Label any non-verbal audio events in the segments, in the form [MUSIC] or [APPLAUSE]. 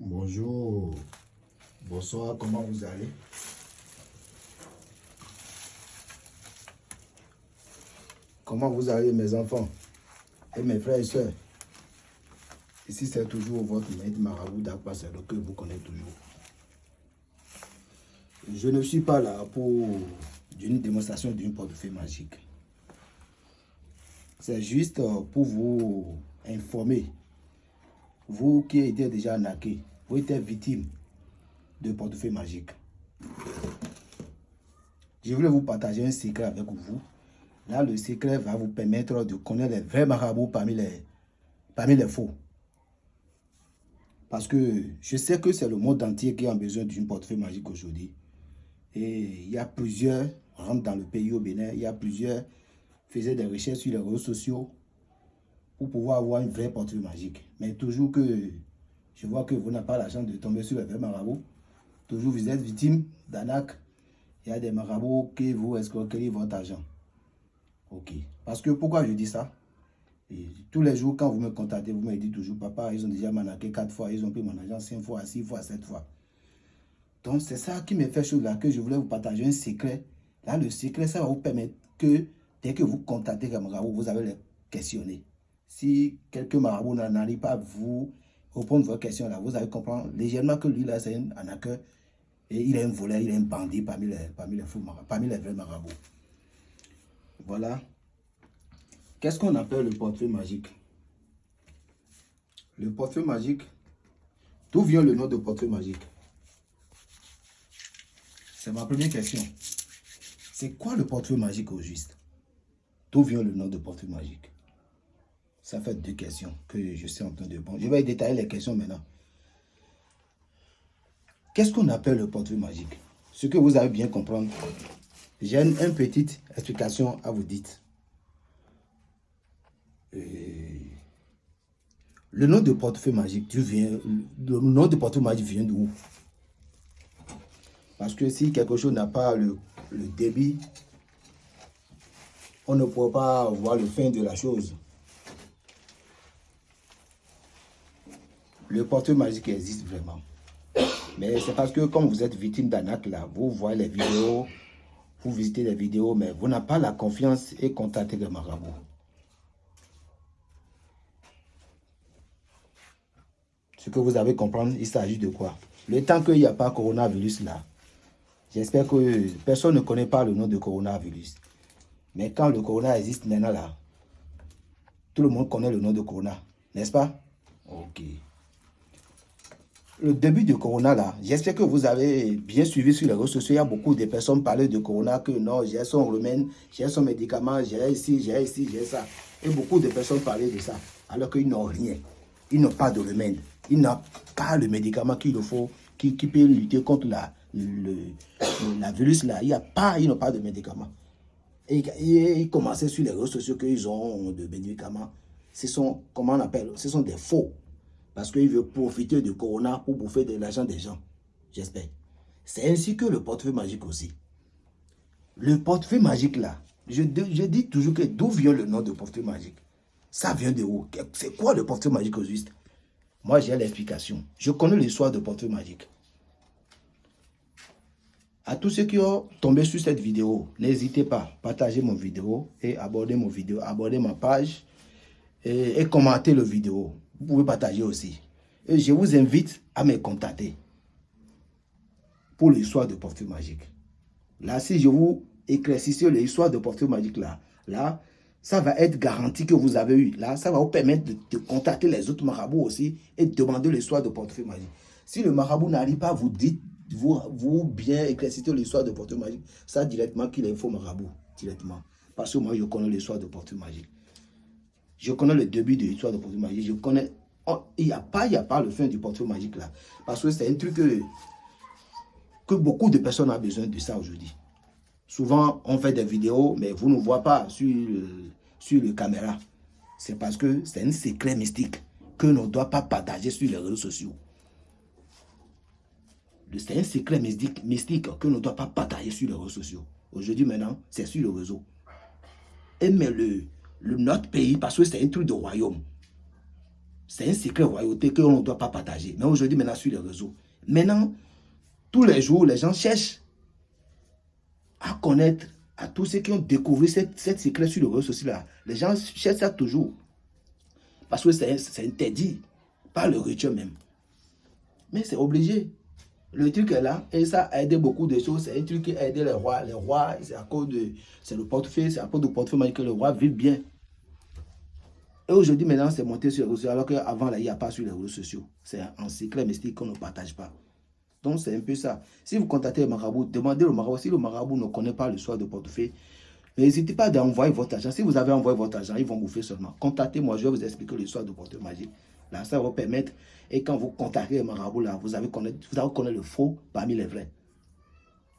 Bonjour, bonsoir, comment vous allez? Comment vous allez mes enfants et mes frères et sœurs? Ici c'est toujours votre maître marabout d'Akpasero que vous connaissez toujours. Je ne suis pas là pour une démonstration d'une portefeuille magique. C'est juste pour vous informer vous qui étiez déjà arnaqué, vous étiez victime de portefeuille magique. Je voulais vous partager un secret avec vous. Là, le secret va vous permettre de connaître les vrais marabouts parmi les, parmi les faux. Parce que je sais que c'est le monde entier qui a besoin d'une portefeuille magique aujourd'hui. Et il y a plusieurs, rentrent dans le pays au Bénin, il y a plusieurs faisaient des recherches sur les réseaux sociaux pour pouvoir avoir une vraie portefeuille magique. Mais toujours que je vois que vous n'avez pas la chance de tomber sur le vrai marabout, toujours vous êtes victime d'anac. Il y a des marabouts qui vous escroquent votre argent. Ok. Parce que pourquoi je dis ça? Tous les jours, quand vous me contactez, vous me dites toujours, papa, ils ont déjà manaqué quatre fois, ils ont pris mon argent cinq fois, six fois, sept fois. Donc, c'est ça qui me fait chose là, que je voulais vous partager un secret. Là, le secret, ça va vous permettre que dès que vous contactez marabout, vous avez les questionner. Si quelqu'un marabout n'arrive pas à vous répondre vos questions là, vous allez comprendre légèrement que lui là, c'est un arnaqueur et il est un voleur, il est un bandit parmi les, parmi les, parmi les vrais marabouts. Voilà. Qu'est-ce qu'on appelle le portefeuille magique? Le portefeuille magique, d'où vient le nom de portefeuille magique? C'est ma première question. C'est quoi le portefeuille magique au juste? D'où vient le nom de portefeuille magique? Ça fait deux questions que je suis en train de... Bon, je vais détailler les questions maintenant. Qu'est-ce qu'on appelle le portefeuille magique? Ce que vous avez bien comprendre, j'ai une, petite explication à vous dire. le nom de portefeuille magique, le nom de portefeuille magique vient d'où Parce que si quelque chose n'a pas le, le débit on ne pourra pas voir le fin de la chose. Le portefeuille magique existe vraiment. Mais c'est parce que comme vous êtes victime d'anac là, vous voyez les vidéos, vous visitez les vidéos, mais vous n'avez pas la confiance et contactez le marabout. Ce que vous avez comprendre, il s'agit de quoi? Le temps qu'il n'y a pas coronavirus là, j'espère que personne ne connaît pas le nom de coronavirus. Mais quand le corona existe maintenant là, tout le monde connaît le nom de corona, n'est-ce pas? Ok. Le début de corona là, j'espère que vous avez bien suivi sur les réseaux sociaux. Il y a beaucoup de personnes parlent de corona que non, j'ai son remède, j'ai son médicament, j'ai ici, j'ai ici, j'ai ça. Et beaucoup de personnes parlaient de ça, alors qu'ils n'ont rien. Ils n'ont pas de remède. Ils n'ont pas le médicament qu'il faut, qui, peut lutter contre la, le, la virus là. Il y a pas, ils n'ont pas de médicament et, ils commençaient sur les réseaux sociaux qu'ils ont de médicaments. Ce sont, comment on appelle, ce sont des faux. Parce qu'ils veulent profiter du corona pour bouffer de l'argent des gens. J'espère. C'est ainsi que le portefeuille magique aussi. Le portefeuille magique là, je, dis toujours que d'où vient le nom de portefeuille magique? Ça vient de où? C'est quoi le portefeuille magique au juste? Moi j'ai l'explication. Je connais l'histoire de portefeuille magique. À tous ceux qui ont tombé sur cette vidéo, n'hésitez pas, partager mon vidéo et aborder mon vidéo, ma page et, commenter le vidéo. Vous pouvez partager aussi. Et je vous invite à me contacter pour l'histoire de portefeuille magique. Là, si je vous éclaircissez l'histoire de portefeuille magique là, là, ça va être garanti que vous avez eu. Là, ça va vous permettre de, de contacter les autres marabouts aussi et de demander l'histoire de portefeuille magique. Si le marabout n'arrive pas, vous dites vous, vous bien éclaircissez l'histoire de portefeuille magique, ça directement qu'il est faux marabout, directement. Parce que moi, je connais l'histoire de portefeuille magique. Je connais le début de l'histoire de portefeuille magique. Je connais... Oh, il n'y a, pas, a pas le fin du portefeuille magique là. Parce que c'est un truc que, que beaucoup de personnes ont besoin de ça aujourd'hui. Souvent, on fait des vidéos, mais vous ne voyez pas sur, sur le caméra. C'est parce que c'est un secret mystique que l'on ne doit pas partager sur les réseaux sociaux. C'est un secret mystique, mystique que l'on ne doit pas partager sur les réseaux sociaux. Aujourd'hui, maintenant, c'est sur le réseau. Et mais le, le, notre pays, parce que c'est un truc de royaume. C'est un secret royauté qu'on ne doit pas partager. Mais aujourd'hui, maintenant, sur les réseaux. Maintenant, tous les jours, les gens cherchent à connaître à tous ceux qui ont découvert cette, cette secret sur le réseau social. Les gens cherchent ça toujours. Parce que c'est interdit par le rituel même. Mais c'est obligé. Le truc est là et ça a aidé beaucoup de choses. C'est un truc qui a aidé les rois. Les rois, c'est à cause de. C'est le portefeuille, c'est à cause du portefeuille que le roi vit bien. Et aujourd'hui, maintenant, c'est monté sur les réseaux sociaux, alors qu'avant, il n'y a pas sur les réseaux sociaux. C'est un secret mystique qu'on ne partage pas. Donc, c'est un peu ça. Si vous contactez le marabout, demandez au marabout. Si le marabout ne connaît pas le soir de portefeuille, n'hésitez pas à envoyer votre argent. Si vous avez envoyé votre argent, ils vont faire seulement. Contactez-moi, je vais vous expliquer le soir de portefeuille magique. Là, ça va vous permettre. Et quand vous contactez le marabout, là, vous allez connaître, connaître le faux parmi les vrais.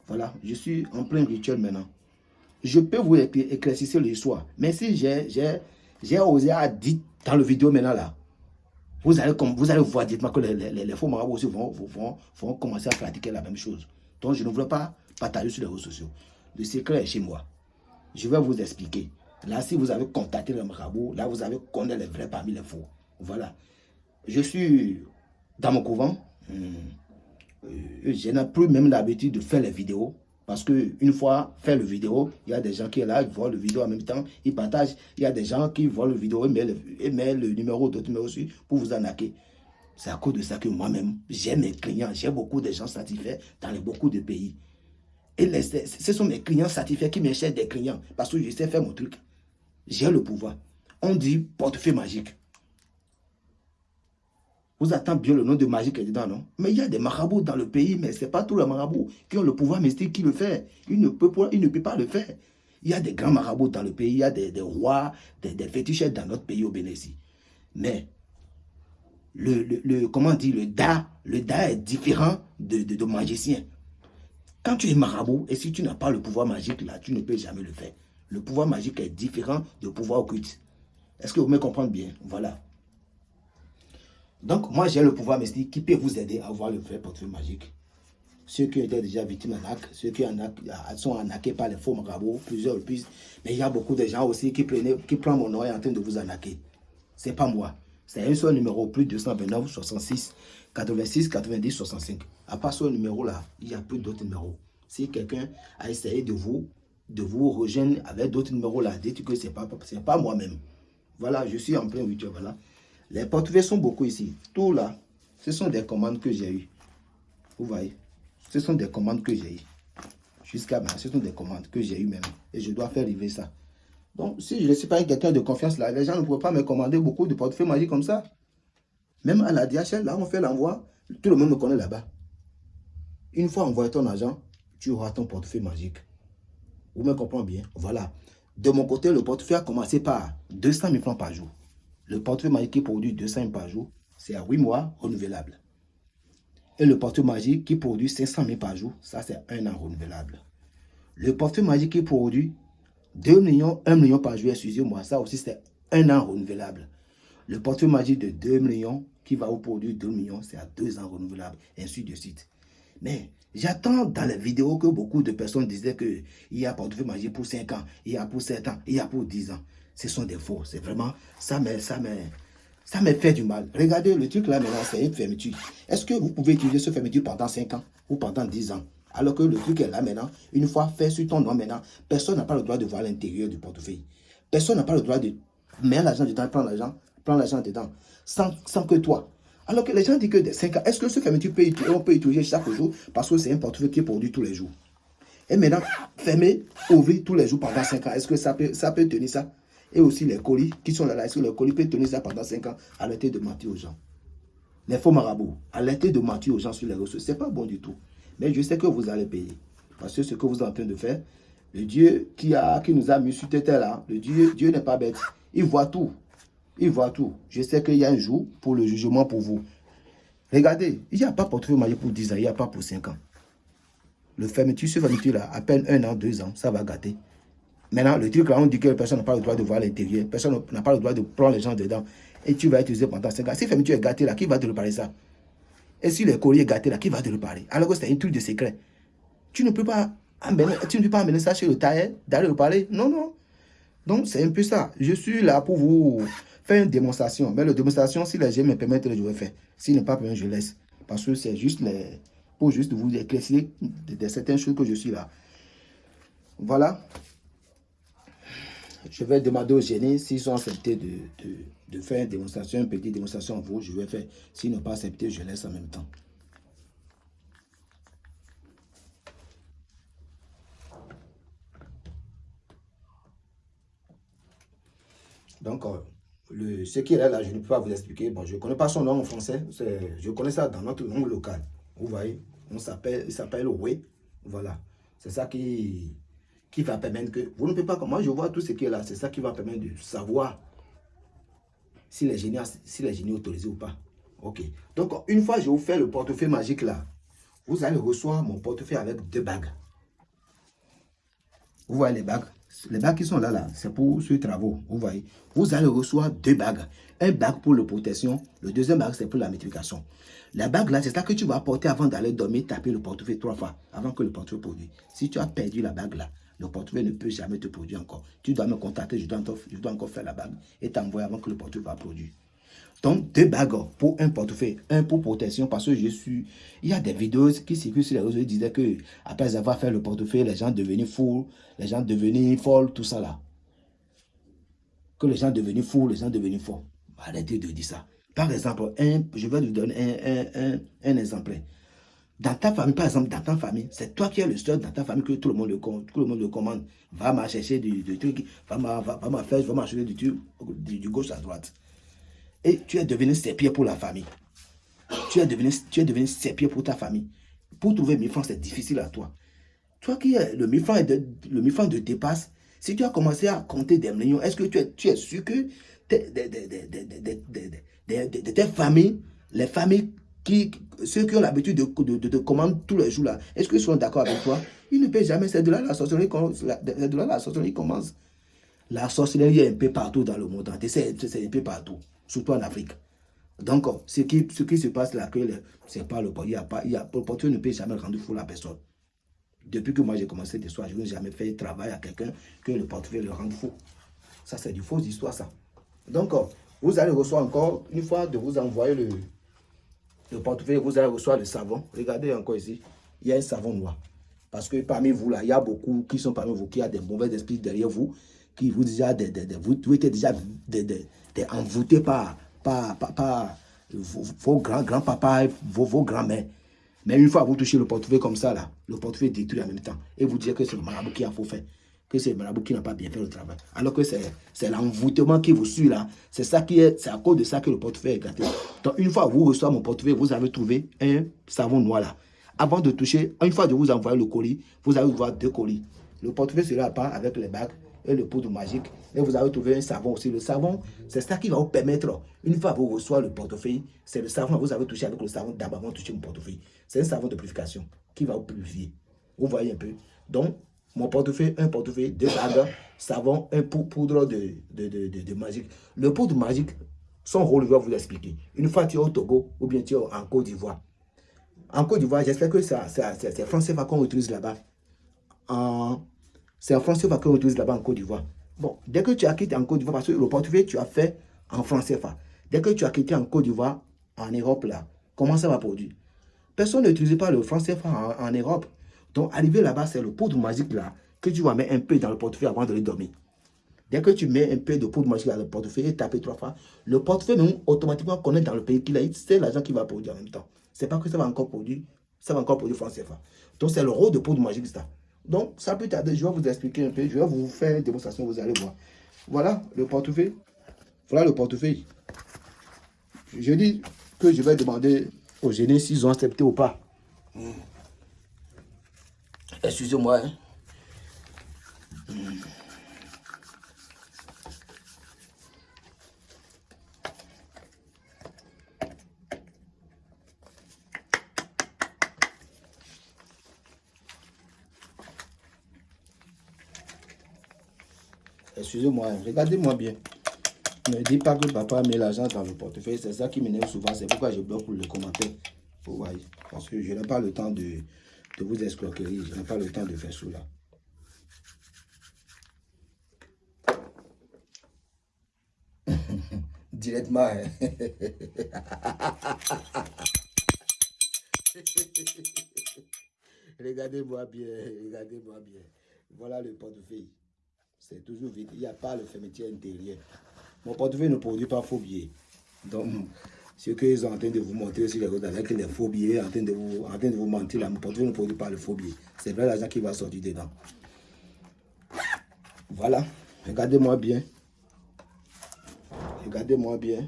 Voilà, je suis en plein rituel maintenant. Je peux vous éclaircir le soir. Mais si j'ai osé à dire dans le vidéo maintenant là, vous allez, vous allez voir que les, les, faux marabouts aussi vont, vont, vont, commencer à pratiquer la même chose. Donc je ne voulais pas partager sur les réseaux sociaux. Le secret est chez moi. Je vais vous expliquer. Là, si vous avez contacté le marabout, là, vous avez connu les vrais parmi les faux. Voilà. Je suis dans mon couvent. Hmm. Euh, je n'ai plus même l'habitude de faire les vidéos. Parce qu'une fois fait le vidéo, il y a des gens qui sont là, ils voient le vidéo en même temps, ils partagent. Il y a des gens qui voient le vidéo et mettent le, numéro d'autres numéro aussi pour vous arnaquer. C'est à cause de ça que moi-même, j'ai mes clients, j'ai beaucoup de gens satisfaits dans les, beaucoup de pays. Et ce sont mes clients satisfaits qui m'achètent des clients parce que je sais faire mon truc. J'ai le pouvoir. On dit portefeuille magique. Vous attendez bien le nom de magie qui est dedans, non? Mais il y a des marabouts dans le pays, mais ce n'est pas tous les marabouts qui ont le pouvoir mystique qui le fait. Ils ne peuvent pas, ne peut pas le faire. Il y a des grands marabouts dans le pays, il y a des, rois, des, des dans notre pays au Bénézi. Mais, le, comment dit, le da, le da est différent de, de, magicien. Quand tu es marabout, et si tu n'as pas le pouvoir magique, là, tu ne peux jamais le faire. Le pouvoir magique est différent du pouvoir occulte. Est-ce que vous me comprenez bien? Voilà. Donc, moi, j'ai le pouvoir mystique qui peut vous aider à avoir le vrai portefeuille magique. Ceux qui étaient déjà victimes d'arnaque, ceux qui sont arnaqués par les faux marabouts, plusieurs plus. Mais il y a beaucoup de gens aussi qui, prennent, qui prennent mon nom et en train de vous arnaquer. C'est pas moi. C'est un seul numéro, plus 229 66 86 90 65. À part ce numéro-là, il n'y a plus d'autres numéros. Si quelqu'un a essayé de vous, de vous rejoindre avec d'autres numéros-là, dites que ce n'est pas, pas moi-même. Voilà, je suis en plein rituel, voilà. Les portefeuilles sont beaucoup ici. Tout là, ce sont des commandes que j'ai eues. Vous voyez Ce sont des commandes que j'ai eues. Jusqu'à maintenant, ce sont des commandes que j'ai eues même. Et je dois faire livrer ça. Donc, si je ne suis pas quelqu'un de confiance là, les gens ne pourraient pas me commander beaucoup de portefeuilles magiques comme ça. Même à la DHL, là, on fait l'envoi. Tout le monde me connaît là-bas. Une fois envoyé ton argent, tu auras ton portefeuille magique. Vous me comprenez bien? Voilà. De mon côté, le portefeuille a commencé par 200 000 francs par jour. Le portefeuille magique qui produit 200 par jour, c'est à 8 mois renouvelable. Et le portefeuille magique qui produit 500 000 par jour, ça c'est un an renouvelable. Le portefeuille magique qui produit 2 millions, 1 million par jour, excusez-moi, ça aussi c'est un an renouvelable. Le portefeuille magique de 2 millions qui va vous produire 2 millions, c'est à 2 ans renouvelable, ainsi de suite. Mais j'attends dans les vidéos que beaucoup de personnes disaient qu'il y a portefeuille magique pour 5 ans, il y a pour 7 ans, il y a pour 10 ans ce sont des faux. C'est vraiment, ça me, ça, me, ça me fait du mal. Regardez, le truc là maintenant, c'est une fermeture. Est-ce que vous pouvez utiliser ce fermeture pendant 5 ans ou pendant 10 ans? Alors que le truc est là maintenant, une fois fait sur ton nom maintenant, personne n'a pas le droit de voir l'intérieur du portefeuille. Personne n'a pas le droit de mettre l'argent dedans, prendre l'argent, prendre l'argent dedans, sans, sans que toi. Alors que les gens disent que de 5 ans, est-ce que ce fermeture peut, on peut utiliser chaque jour parce que c'est un portefeuille qui est produit tous les jours? Et maintenant, fermer, ouvrir tous les jours pendant 5 ans, est-ce que ça peut, ça peut tenir ça? Et aussi les colis qui sont là, que les colis peuvent tenir ça pendant 5 ans Arrêtez de mentir aux gens. Les faux marabouts, arrêtez de mentir aux gens sur les réseaux. Ce n'est pas bon du tout. Mais je sais que vous allez payer. Parce que ce que vous êtes en train de faire, le Dieu qui, a, qui nous a mis sur cette terre-là, le Dieu, Dieu n'est pas bête. Il voit tout. Il voit tout. Je sais qu'il y a un jour pour le jugement pour vous. Regardez, il n'y a pas portefeuille marié pour 10 ans, il n'y a pas pour 5 ans. Le fermeture, ce fermeture là, à peine un an, deux ans, ça va gâter. Maintenant, le truc là, on dit que personne n'a pas le droit de voir l'intérieur. Personne n'a pas le droit de prendre les gens dedans. Et tu vas utiliser pendant 5 ans. Si tu es gâté là, qui va te reparler ça? Et si le collier est gâté là, qui va te reparler Alors que c'est un truc de secret. Tu ne peux pas amener, tu ne peux pas amener ça chez le tailleur, d'aller reparler. Non, non. Donc, c'est un peu ça. Je suis là pour vous faire une démonstration. Mais la démonstration, si les gens me permettent, je vais faire. S'il n'est pas permis, je laisse. Parce que c'est juste pour juste vous éclaircir de, certaines choses que je suis là. Voilà. Je vais demander aux gênés s'ils sont acceptés de, de, faire une démonstration, une petite démonstration vous, je vais faire. S'ils n'ont pas accepté, je laisse en même temps. Donc, euh, le, ce qui est là, je ne peux pas vous expliquer. Bon, je ne connais pas son nom en français. Je connais ça dans notre langue locale. Vous voyez, on s'appelle, il s'appelle Oui. Voilà. C'est ça qui, qui va permettre que... Vous ne pouvez pas... Moi, je vois tout ce qui est là. C'est ça qui va permettre de savoir si les génies, si les génies autorisés ou pas. Ok. Donc, une fois je vous fais le portefeuille magique là, vous allez recevoir mon portefeuille avec deux bagues. Vous voyez les bagues? Les bagues qui sont là, là, c'est pour ce travaux. Vous voyez, vous allez recevoir deux bagues. Un bague pour la protection, le deuxième bague, c'est pour la multiplication. La bague là, c'est ça que tu vas porter avant d'aller dormir, taper le portefeuille trois fois, avant que le portefeuille produise. Si tu as perdu la bague là, le portefeuille ne peut jamais te produire encore. Tu dois me contacter, je dois, encore faire la bague et t'envoyer avant que le portefeuille va produire. Donc, deux bagues pour un portefeuille. Un pour protection, parce que je suis... Il y a des vidéos qui circulent sur les réseaux qui disaient que après avoir fait le portefeuille, les gens devenaient fous, les gens devenaient folles, tout ça là. Que les gens devenaient fous, les gens devenaient forts. Arrêtez de dire ça. Par exemple, un, je vais vous donner un, un, un, exemple. Dans ta famille, par exemple, dans ta famille, c'est toi qui es le seul dans ta famille que tout le monde le, tout le, monde le commande. Va m'acheter du, truc, va m'acheter faire, va m'acheter du, du, du gauche à droite et tu es devenu pieds pour la famille. Tu es devenu, tu pour ta famille. Pour trouver 1000 francs, c'est difficile à toi. Toi qui es le 1000 francs, de, le 1000 francs de dépasse, si tu as commencé à compter des millions, est-ce que tu es, tu es sûr que de, tes familles, les familles qui, ceux qui ont l'habitude de, de, de, commander tous les jours là, est-ce qu'ils sont d'accord avec toi? Ils ne paient jamais, c'est de là la sorcellerie, de là la sorcellerie commence. La sorcellerie est un peu partout dans le monde, c'est un peu partout surtout en Afrique. Donc, ce qui, ce qui se passe là, c'est pas le il y a pas, il y a, ne peut jamais rendre fou la personne. Depuis que moi j'ai commencé des soirs, je n'ai jamais fait travail à quelqu'un que le portefeuille le rende fou. Ça, c'est du faux histoire, ça. Donc, vous allez recevoir encore, une fois de vous envoyer le, le portefeuille, vous allez recevoir le savon. Regardez encore ici, il y a un savon noir. Parce que parmi vous, là, il y a beaucoup qui sont parmi vous, qui ont des mauvais esprits derrière vous, qui vous déjà, vous, vous êtes déjà envoûté par, par, par, vos, grands, grands-papas, vos, vos grands-mères. Mais une fois vous touchez le portefeuille comme ça, là, le portefeuille détruit en même temps. Et vous dites que c'est le marabout qui a faux fait. Que c'est le marabout qui n'a pas bien fait le travail. Alors que c'est l'envoûtement qui vous suit là. C'est ça qui est, c'est à cause de ça que le portefeuille est gâté. Donc une fois vous recevez mon portefeuille, vous avez trouvé un savon noir là. Avant de toucher, une fois de vous envoyer le colis, vous allez voir deux colis. Le portefeuille sera pas avec les bagues et le poudre magique. Et vous avez trouvé un savon aussi. Le savon, c'est ça qui va vous permettre, une fois que vous recevez le portefeuille, c'est le savon, vous avez touché avec le savon d'abord avant de toucher mon portefeuille. C'est un savon de purification qui va vous purifier. Vous voyez un peu. Donc, mon portefeuille, un portefeuille, deux bagues, savon, un poudre de, de, de, de, magique. Le poudre magique, son rôle, je vais vous l'expliquer. Une fois tu es au Togo ou bien tu es en Côte d'Ivoire. En Côte d'Ivoire, j'espère que c'est français qu'on utilise là-bas. C'est en français qu'on utilise là-bas en Côte d'Ivoire. Bon, dès que tu as quitté en Côte d'Ivoire, parce que le portefeuille, tu as fait en français. Dès que tu as quitté en Côte d'Ivoire, en Europe, là, comment ça va produire? Personne n'utilise pas le français en, en Europe. Donc, arrivé là-bas, c'est le poudre magique là que tu vas mettre un peu dans le portefeuille avant de le dormir. Dès que tu mets un peu de poudre magique dans le portefeuille et tapes trois fois, le portefeuille même automatiquement connaît dans le pays qu'il a, c'est l'argent qui va produire en même temps. C'est pas que ça va encore produire, ça va encore produire français. Donc, c'est le rôle de poudre magique ça. Donc, ça peut tarder. Je vais vous expliquer un peu. Je vais vous faire une démonstration, vous allez voir. Voilà le portefeuille. Voilà le portefeuille. Je dis que je vais demander aux génies s'ils ont accepté ou pas. Excusez-moi. Hein. Excusez-moi, regardez-moi bien. Ne dis pas que papa met l'argent dans le portefeuille. C'est ça qui m'énerve souvent. C'est pourquoi je bloque le commentaire. Vous. Parce que je n'ai pas le temps de, de vous escroquerie. Je n'ai pas le temps de faire cela. [LAUGHS] directement. Hein. [LAUGHS] regardez-moi bien, regardez-moi bien. Voilà le portefeuille. C'est toujours vide. Il n'y a pas le fermeture intérieur. Mon portefeuille ne produit pas faux billets. Donc, ce qu'ils sont en train de vous montrer sur les routes avec les faux billets, en train de vous, en train de vous mentir, mon portefeuille ne produit pas le faux billet. C'est vrai l'argent qui va sortir dedans. Voilà. Regardez-moi bien. Regardez-moi bien.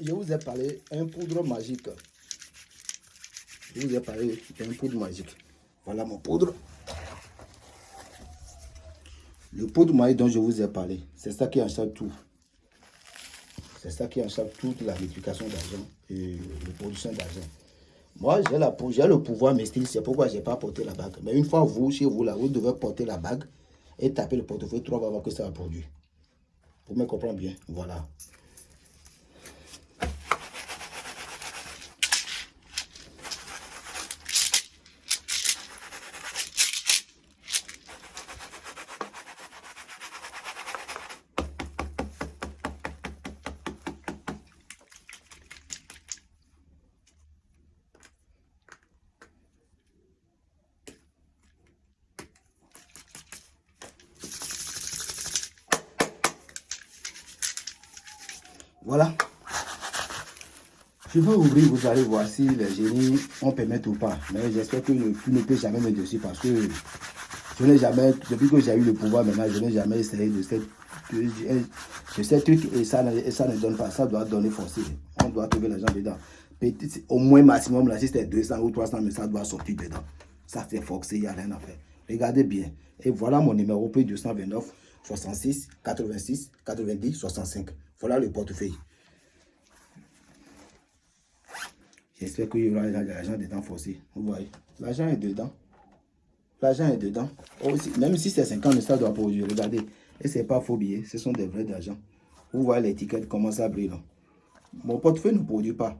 Je vous ai parlé un poudre magique. Je vous ai parlé d'un poudre magique. Voilà mon poudre. Le poudre magique dont je vous ai parlé, c'est ça qui achète tout. C'est ça qui achète toute la multiplication d'argent et la production d'argent. Moi, j'ai le pouvoir style, c'est pourquoi je n'ai pas porté la bague. Mais une fois vous, chez vous, là, vous devez porter la bague et taper le portefeuille, trois va voir que ça va produire. Vous me comprenez bien? Voilà. Voilà. Je vais ouvrir, vous allez voir si les génies ont permettre ou pas. Mais j'espère que le ne peut jamais me dessus parce que je n'ai jamais, depuis que j'ai eu le pouvoir maintenant, je n'ai jamais essayé de cette, de, ces trucs et ça, ça ne donne pas. Ça doit donner forcé. On doit trouver l'argent dedans. Au moins maximum, là, si c'était 200 ou 300, mais ça doit sortir dedans. Ça, c'est forcé, il n'y a rien à faire. Regardez bien. Et voilà mon numéro, plus 229 66 86 90 65. Voilà le portefeuille. J'espère qu'il y aura l'argent dedans forcé. Vous voyez, l'argent est dedans. L'argent est dedans. Oh, même si c'est 50, ça doit produire. Regardez. Et ce n'est pas faux billets, ce sont des vrais d'argent. Vous voyez l'étiquette, comment ça brille. Mon portefeuille ne produit pas.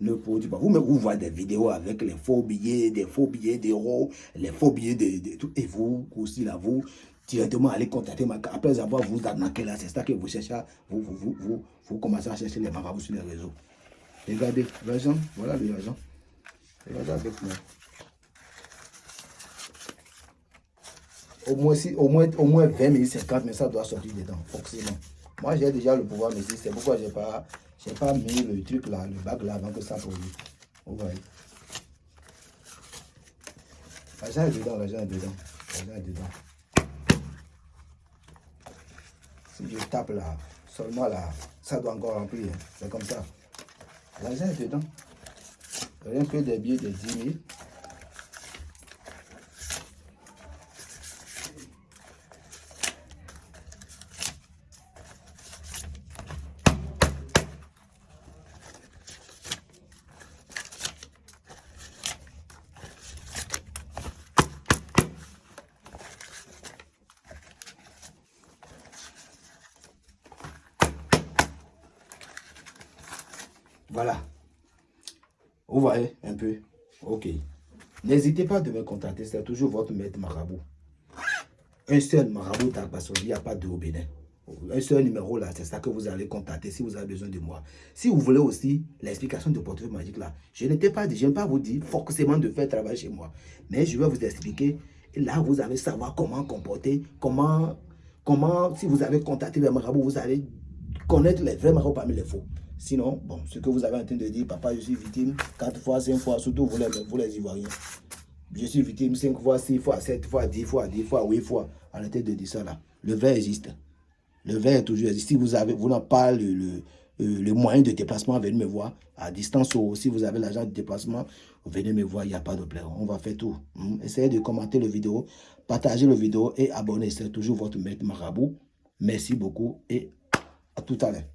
Ne produit pas. Vous, vous voyez des vidéos avec les faux billets, des faux billets d'euros, les faux billets de, tout. Et vous aussi, là, vous, directement aller contacter ma Après avoir vous arnaqué là, c'est ça que vous cherchez, vous, vous, vous, vous, commencez à chercher les marabouts sur les réseaux. Regardez, l'argent, voilà l'argent. Regardez avec moi. Au moins, si, au, moins, au moins 20 000, 50 mais ça doit sortir dedans, forcément. Moi, j'ai déjà le pouvoir, mais c'est pourquoi je n'ai pas, pas mis le truc là, le bac là, avant que ça produise. Vous voyez. L'argent est dedans, l'argent est dedans. L'argent est dedans. Si je tape là, seulement là, ça doit encore remplir. C'est comme ça. L'argent est dedans. Rien que des billets de 10 000. Voilà. Vous voyez un peu Ok. N'hésitez pas de me contacter, c'est toujours votre maître marabout. Un seul marabout il n'y a pas de au Bénin. Un seul numéro là, c'est ça que vous allez contacter si vous avez besoin de moi. Si vous voulez aussi l'explication de portefeuille magique là, je n'étais pas dit, je n'aime pas vous dire forcément de faire travail chez moi. Mais je vais vous expliquer. Là, vous allez savoir comment comporter, comment, comment, si vous avez contacté les marabouts, vous allez connaître les vrais marabouts parmi les faux. Sinon, bon, ce que vous avez en train de dire, papa, je suis victime, quatre fois, cinq fois, surtout vous les, vous les Ivoiriens. Je suis victime cinq fois, six fois, sept fois, dix fois, dix fois, huit fois. Arrêtez de dire ça là. Le vrai existe. Le vrai est toujours existe. Si vous avez, vous n'avez pas le, le, le, moyen de déplacement, venez me voir. À distance ou si vous avez l'argent de déplacement, venez me voir, il n'y a pas de problème. On va faire tout. Hmm? Essayez de commenter le vidéo, partager le vidéo et abonnez. C'est toujours votre maître marabout. Merci beaucoup et à tout à l'heure.